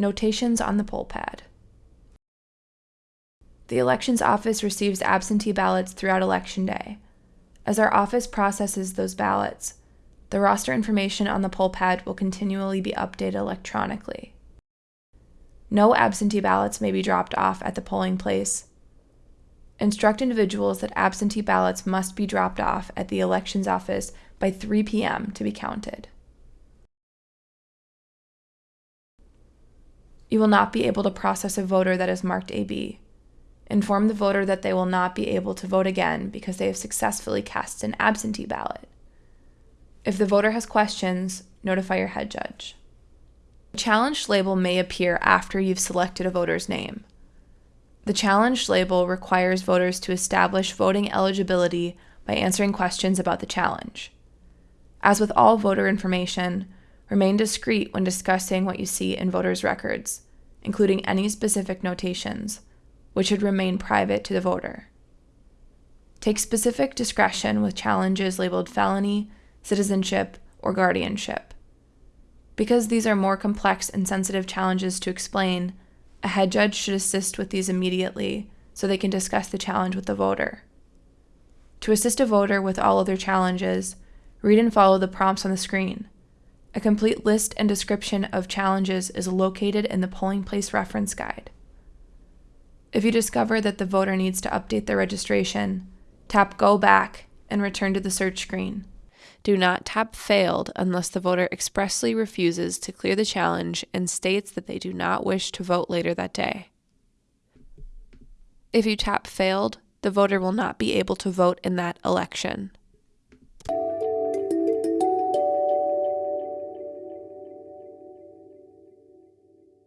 Notations on the poll pad. The Elections Office receives absentee ballots throughout Election Day. As our office processes those ballots, the roster information on the poll pad will continually be updated electronically. No absentee ballots may be dropped off at the polling place. Instruct individuals that absentee ballots must be dropped off at the elections office by 3 p.m. to be counted. You will not be able to process a voter that is marked AB. Inform the voter that they will not be able to vote again because they have successfully cast an absentee ballot. If the voter has questions, notify your head judge. The challenged label may appear after you've selected a voter's name. The challenged label requires voters to establish voting eligibility by answering questions about the challenge. As with all voter information, remain discreet when discussing what you see in voters' records, including any specific notations which should remain private to the voter. Take specific discretion with challenges labeled felony, citizenship, or guardianship. Because these are more complex and sensitive challenges to explain, a head judge should assist with these immediately so they can discuss the challenge with the voter. To assist a voter with all other challenges, read and follow the prompts on the screen. A complete list and description of challenges is located in the polling place reference guide. If you discover that the voter needs to update their registration, tap Go Back and return to the search screen. Do not tap Failed unless the voter expressly refuses to clear the challenge and states that they do not wish to vote later that day. If you tap Failed, the voter will not be able to vote in that election.